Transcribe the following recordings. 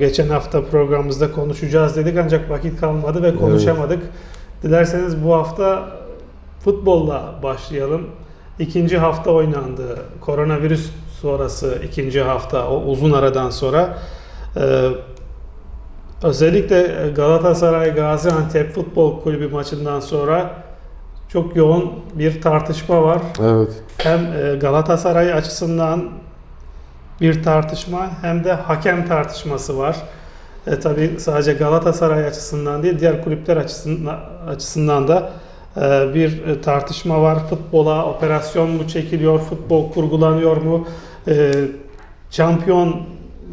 Geçen hafta programımızda konuşacağız dedik ancak vakit kalmadı ve konuşamadık. Dilerseniz bu hafta futbolla başlayalım. İkinci hafta oynandı. Koronavirüs sonrası ikinci hafta o uzun aradan sonra. Ee, özellikle Galatasaray Gaziantep Futbol Kulübü maçından sonra çok yoğun bir tartışma var. Evet. Hem e, Galatasaray açısından bir tartışma hem de hakem tartışması var. E, tabii sadece Galatasaray açısından değil diğer kulüpler açısından, açısından da e, bir e, tartışma var. Futbola operasyon mu çekiliyor, futbol kurgulanıyor mu, e, şampiyon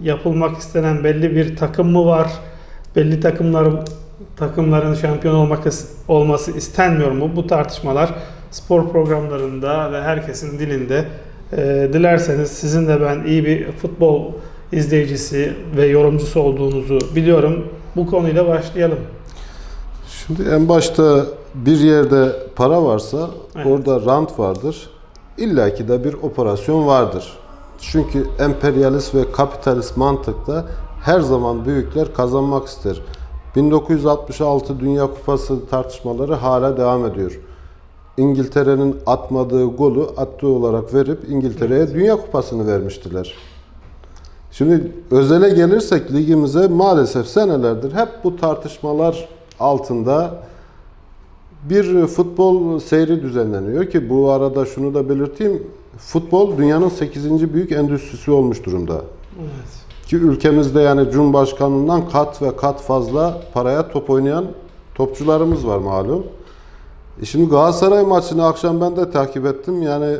yapılmak istenen belli bir takım mı var, belli takımlar takımların şampiyon olmak olması istenmiyor mu? Bu tartışmalar spor programlarında ve herkesin dilinde. E, dilerseniz sizin de ben iyi bir futbol izleyicisi ve yorumcusu olduğunuzu biliyorum. Bu konuyla başlayalım. Şimdi en başta bir yerde para varsa Evet. orada rant vardır. İlla ki de bir operasyon vardır. Çünkü emperyalist ve kapitalist mantıkta her zaman büyükler kazanmak ister. 1966 Dünya Kupası tartışmaları hala devam ediyor. İngiltere'nin atmadığı golü attığı olarak verip İngiltere'ye Dünya Kupası'nı vermiştiler. Şimdi özele gelirsek ligimize maalesef senelerdir hep bu tartışmalar altında bir futbol seyri düzenleniyor ki bu arada şunu da belirteyim. Futbol dünyanın 8. büyük endüstrisi olmuş durumda. Evet. Ki ülkemizde yani Cumhurbaşkanlığından kat ve kat fazla paraya top oynayan topçularımız var malum. E şimdi Galatasaray maçını akşam ben de takip ettim. Yani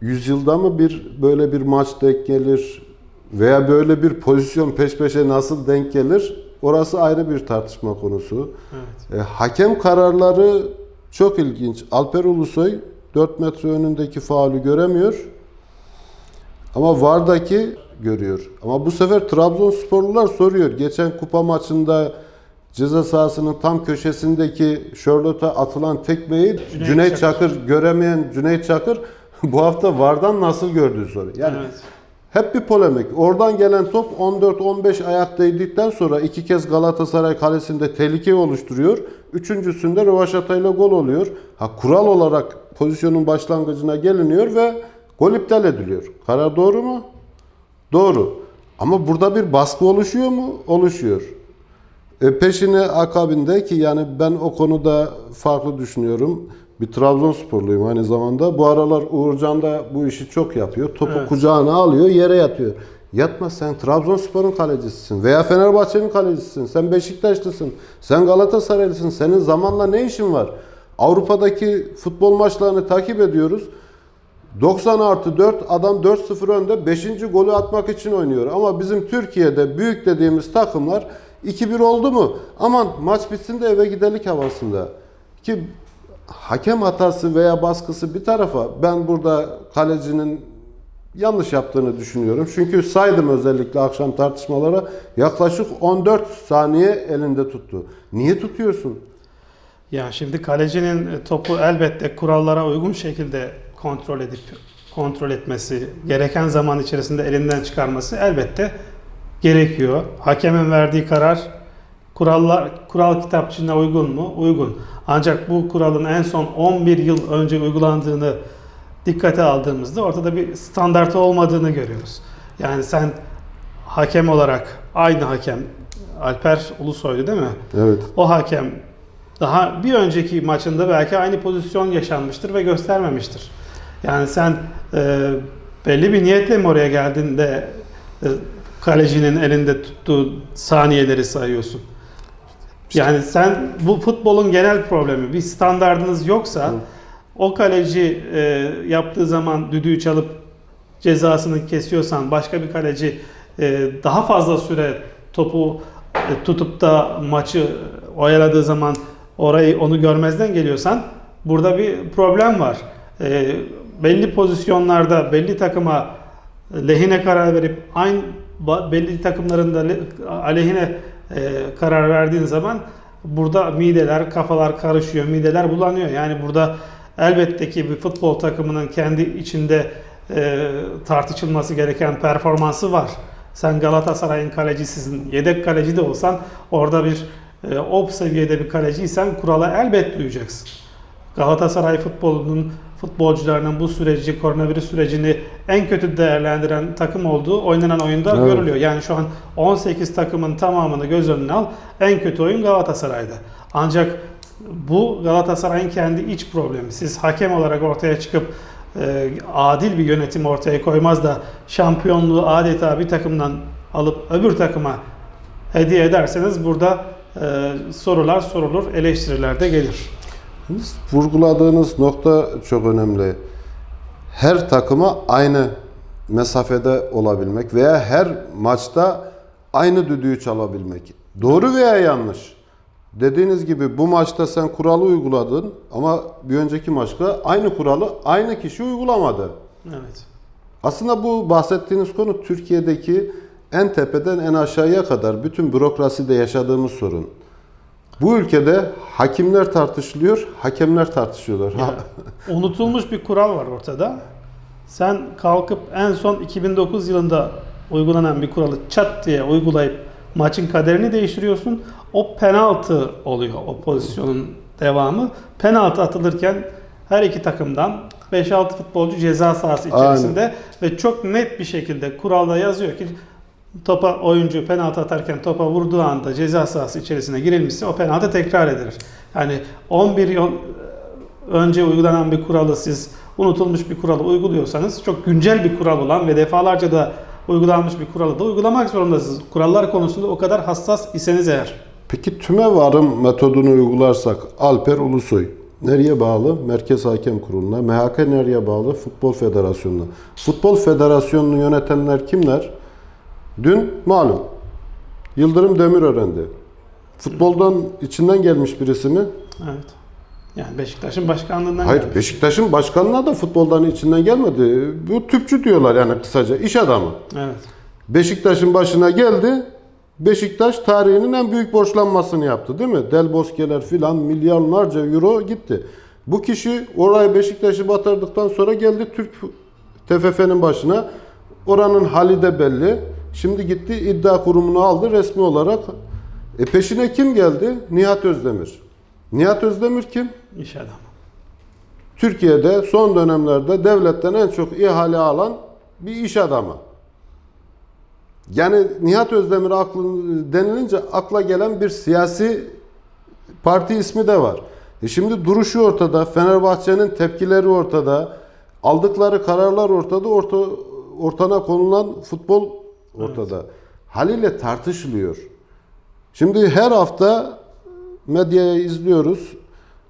yüzyılda mı bir böyle bir maç denk gelir veya böyle bir pozisyon peş peşe nasıl denk gelir? Orası ayrı bir tartışma konusu. Evet. E, hakem kararları çok ilginç. Alper Ulusoy 4 metre önündeki faulü göremiyor. Ama VAR'daki görüyor. Ama bu sefer Trabzonsporlular soruyor. Geçen kupa maçında ceza sahasının tam köşesindeki Charlotte'a atılan tekmeyi Cüneyt Cüneyt, Çakır. Çakır. göremeyen Cüneyt Çakır bu hafta VAR'dan nasıl gördüğü soruyor. Yani evet. hep bir polemik. Oradan gelen top 14-15 ayak değdikten sonra iki kez Galatasaray kalesinde tehlike oluşturuyor. Üçüncüsünde rövaşatayla gol oluyor. Ha kural olarak pozisyonun başlangıcına geliniyor ve gol iptal ediliyor. Karar doğru mu? Doğru. Ama burada bir baskı oluşuyor mu? Oluşuyor. E peşine akabinde ki yani ben o konuda farklı düşünüyorum. Bir Trabzonsporluyum aynı zamanda. Bu aralar Uğurcan da bu işi çok yapıyor. Topu Evet. kucağına alıyor, yere yatıyor. Yatma sen Trabzonspor'un kalecisisin veya Fenerbahçe'nin kalecisisin. Sen Beşiktaşlısın. Sen Galatasaraylısın. Senin zamanla ne işin var? Avrupa'daki futbol maçlarını takip ediyoruz. 90 artı 4 adam 4-0 önde 5. golü atmak için oynuyor. Ama bizim Türkiye'de büyük dediğimiz takımlar 2-1 oldu mu? Aman maç bitsin de eve gidelik havasında. Ki hakem hatası veya baskısı bir tarafa ben burada kalecinin yanlış yaptığını düşünüyorum. Çünkü saydım özellikle akşam tartışmalara yaklaşık 14 saniye elinde tuttu. Niye tutuyorsun? Ya şimdi kalecinin topu elbette kurallara uygun şekilde kontrol edip kontrol etmesi, gereken zaman içerisinde elinden çıkarması elbette gerekiyor. Hakemin verdiği karar kurallar kural kitapçığına uygun mu? Uygun. Ancak bu kuralın en son 11 yıl önce uygulandığını dikkate aldığımızda ortada bir standart olmadığını görüyoruz. Yani sen hakem olarak aynı hakem Alper Ulusoy'du değil mi? Evet. O hakem daha bir önceki maçında belki aynı pozisyon yaşanmıştır ve göstermemiştir. Yani sen e, belli bir niyetle mi oraya geldin de e, kalecinin elinde tuttuğu saniyeleri sayıyorsun? Yani sen bu futbolun genel problemi bir standardınız yoksa o kaleci e, yaptığı zaman düdüğü çalıp cezasını kesiyorsan başka bir kaleci e, daha fazla süre topu e, tutup da maçı oyaladığı zaman orayı onu görmezden geliyorsan burada bir problem var. E, belli pozisyonlarda belli takıma lehine karar verip aynı belli takımların da le- aleyhine e, karar verdiğin zaman burada mideler, kafalar karışıyor, mideler bulanıyor. Yani burada elbette ki bir futbol takımının kendi içinde e, tartışılması gereken performansı var. Sen Galatasaray'ın kalecisisin, yedek kaleci de olsan orada bir e, o seviyede bir kaleciysen kurala elbet duyacaksın. Galatasaray futbolunun futbolcularının bu süreci, koronavirüs sürecini en kötü değerlendiren takım olduğu oynanan oyunda Evet. görülüyor. Yani şu an 18 takımın tamamını göz önüne al. En kötü oyun Galatasaray'da. Ancak bu Galatasaray'ın kendi iç problemi. Siz hakem olarak ortaya çıkıp e, adil bir yönetim ortaya koymaz da şampiyonluğu adeta bir takımdan alıp öbür takıma hediye ederseniz burada e, sorular sorulur, eleştiriler de gelir. Vurguladığınız nokta çok önemli. Her takıma aynı mesafede olabilmek veya her maçta aynı düdüğü çalabilmek. Doğru veya yanlış. Dediğiniz gibi bu maçta sen kuralı uyguladın ama bir önceki maçta aynı kuralı aynı kişi uygulamadı. Evet. Aslında bu bahsettiğiniz konu Türkiye'deki en tepeden en aşağıya kadar bütün bürokraside yaşadığımız sorun. Bu ülkede hakimler tartışılıyor, hakemler tartışıyorlar. Ha- Unutulmuş bir kural var ortada. Sen kalkıp en son 2009 yılında uygulanan bir kuralı çat diye uygulayıp maçın kaderini değiştiriyorsun. O penaltı oluyor o pozisyonun devamı. Penaltı atılırken her iki takımdan 5-6 futbolcu ceza sahası içerisinde ve çok net bir şekilde kuralda yazıyor ki topa oyuncu penaltı atarken topa vurduğu anda ceza sahası içerisine girilmişse o penaltı tekrar edilir. Yani 11 yıl önce uygulanan bir kuralı siz unutulmuş bir kuralı uyguluyorsanız çok güncel bir kural olan ve defalarca da uygulanmış bir kuralı da uygulamak zorundasınız. Kurallar konusunda o kadar hassas iseniz eğer. Peki tüme varım metodunu uygularsak Alper Ulusoy nereye bağlı? Merkez Hakem Kurulu'na. MHK nereye bağlı? Futbol Federasyonu'na. Futbol Federasyonu'nu yönetenler kimler? Dün malum Yıldırım Demirören'di. Futboldan içinden gelmiş birisi mi? Evet. Yani Beşiktaş'ın başkanlığından Hayır, gelmiş. Beşiktaş'ın başkanına da futboldan içinden gelmedi. Bu tüpçü diyorlar yani kısaca, iş adamı. Evet. Beşiktaş'ın başına geldi. Beşiktaş tarihinin en büyük borçlanmasını yaptı değil mi? Del Bosque'ler filan milyarlarca euro gitti. Bu kişi orayı Beşiktaş'ı batırdıktan sonra geldi Türk TFF'nin başına. Oranın hali de belli. Şimdi gitti iddia kurumunu aldı resmi olarak. E peşine kim geldi? Nihat Özdemir. Nihat Özdemir kim? İş adamı. Türkiye'de son dönemlerde devletten en çok ihale alan bir iş adamı. Yani Nihat Özdemir aklın denilince akla gelen bir siyasi parti ismi de var. E şimdi duruşu ortada, Fenerbahçe'nin tepkileri ortada, aldıkları kararlar ortada, orta, ortana konulan futbol ortada. Haliyle tartışılıyor. Şimdi her hafta medyaya izliyoruz.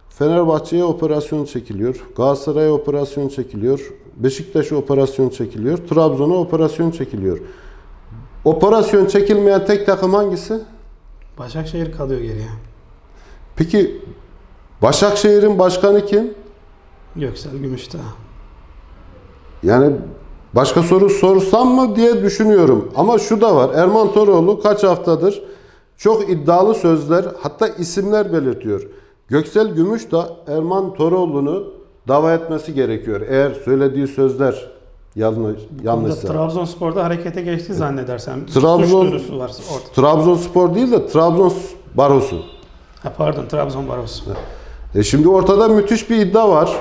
Fenerbahçe'ye operasyon çekiliyor. Galatasaray'a operasyon çekiliyor. Beşiktaş'a operasyon çekiliyor. Trabzon'a operasyon çekiliyor. Operasyon çekilmeyen tek takım hangisi? Başakşehir kalıyor geriye. Peki Başakşehir'in başkanı kim? Göksel Gümüşdağ. Yani başka soru sorsam mı diye düşünüyorum. Ama şu da var. Erman Toroğlu kaç haftadır çok iddialı sözler hatta isimler belirtiyor. Göksel Gümüş da Erman Toroğlu'nu dava etmesi gerekiyor. Eğer söylediği sözler yanlış, yanlışsa. Trabzonspor'da harekete geçti zannedersem. Trabzon- Suç var orada. Trabzonspor değil de Trabzon Barosu. Ha, pardon Trabzon Barosu. E şimdi ortada müthiş bir iddia var.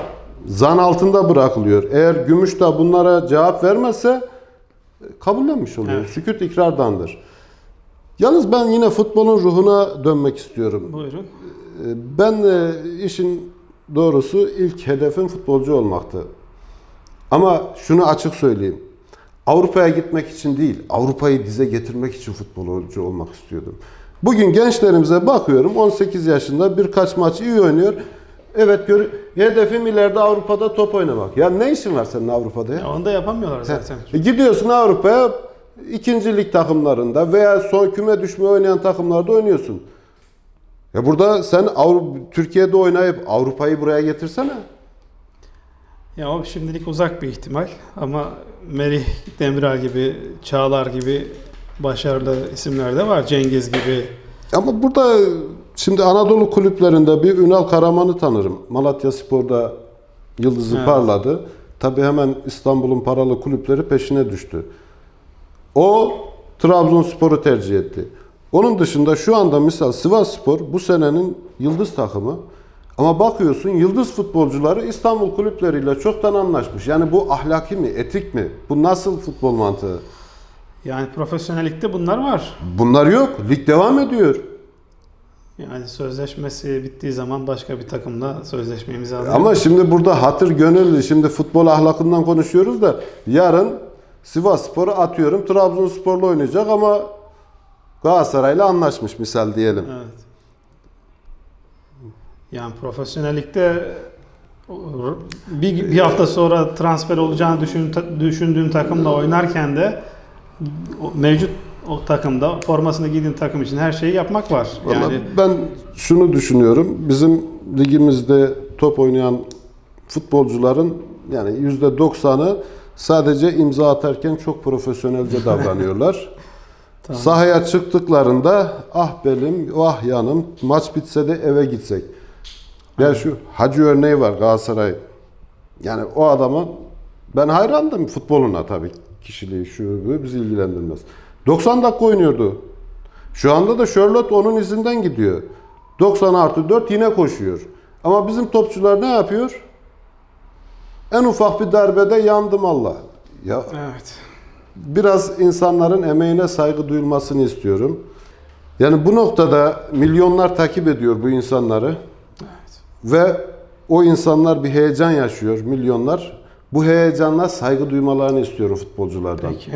Zan altında bırakılıyor. Eğer Gümüş de bunlara cevap vermezse e, kabullenmiş oluyor. Evet. Sükut ikrardandır. Yalnız ben yine futbolun ruhuna dönmek istiyorum. Buyurun. E, Ben e, işin doğrusu ilk hedefim futbolcu olmaktı. Ama şunu açık söyleyeyim. Avrupa'ya gitmek için değil, Avrupa'yı dize getirmek için futbolcu olmak istiyordum. Bugün gençlerimize bakıyorum, 18 yaşında birkaç maç iyi oynuyor. Evet, gör, hedefim ileride Avrupa'da top oynamak. Ya ne işin var senin Avrupa'da ya? Ya onu da yapamıyorlar zaten. E gidiyorsun Avrupa'ya ikinci lig takımlarında veya son küme düşme oynayan takımlarda oynuyorsun. Ya burada sen Avrupa, Türkiye'de oynayıp Avrupa'yı buraya getirsene. Ya o şimdilik uzak bir ihtimal ama Merih Demiral gibi, Çağlar gibi başarılı isimler de var. Cengiz gibi. Ama burada şimdi Anadolu kulüplerinde bir Ünal Karaman'ı tanırım. Malatya Spor'da yıldızı Evet. parladı. Tabii hemen İstanbul'un paralı kulüpleri peşine düştü. O Trabzonspor'u tercih etti. Onun dışında şu anda misal Sivasspor bu senenin yıldız takımı. Ama bakıyorsun yıldız futbolcuları İstanbul kulüpleriyle çoktan anlaşmış. Yani bu ahlaki mi, etik mi? Bu nasıl futbol mantığı? Yani profesyonellikte bunlar var. Bunlar yok. Lig devam ediyor. Yani sözleşmesi bittiği zaman başka bir takımla sözleşme imzalıyor. Ama şimdi burada hatır gönüllü, şimdi futbol ahlakından konuşuyoruz da yarın Sivas Spor'u atıyorum Trabzonspor'la oynayacak ama Galatasaray'la anlaşmış misal diyelim. Evet. Yani profesyonellikte bir, bir hafta sonra transfer olacağını düşün, düşündüğün takımla oynarken de mevcut o takımda formasını giydiğin takım için her şeyi yapmak var. Vallahi Yani ben şunu düşünüyorum. Bizim ligimizde top oynayan futbolcuların yani yüzde 90'ı sadece imza atarken çok profesyonelce davranıyorlar. Tamam. Sahaya çıktıklarında ah belim, ah yanım, maç bitse de eve gitsek. Ya şu Hacı örneği var Galatasaray. Yani o adamın ben hayrandım futboluna tabii. Kişiliği şu bu bizi ilgilendirmez. 90 dakika oynuyordu. Şu anda da Charlotte onun izinden gidiyor. 90 artı 4 yine koşuyor. Ama bizim topçular ne yapıyor? En ufak bir darbede yandım Allah. Ya evet. biraz insanların emeğine saygı duyulmasını istiyorum. Yani bu noktada milyonlar takip ediyor bu insanları. Ve o insanlar bir heyecan yaşıyor, milyonlar. Bu heyecanla saygı duymalarını istiyorum futbolculardan. Peki.